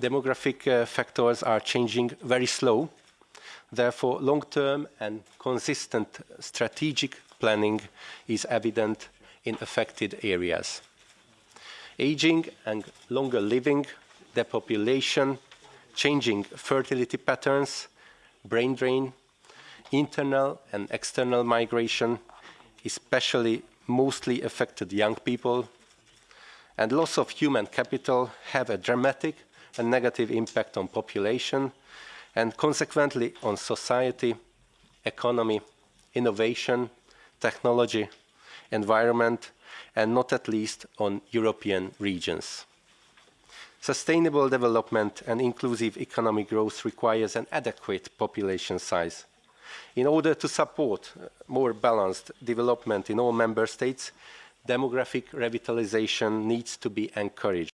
demographic uh, factors are changing very slow. Therefore, long-term and consistent strategic planning is evident in affected areas. Aging and longer living, depopulation, changing fertility patterns, brain drain, internal and external migration, especially mostly affected young people, and loss of human capital have a dramatic and negative impact on population and consequently on society, economy, innovation, technology, environment, and not at least on European regions. Sustainable development and inclusive economic growth requires an adequate population size. In order to support more balanced development in all member states, demographic revitalization needs to be encouraged.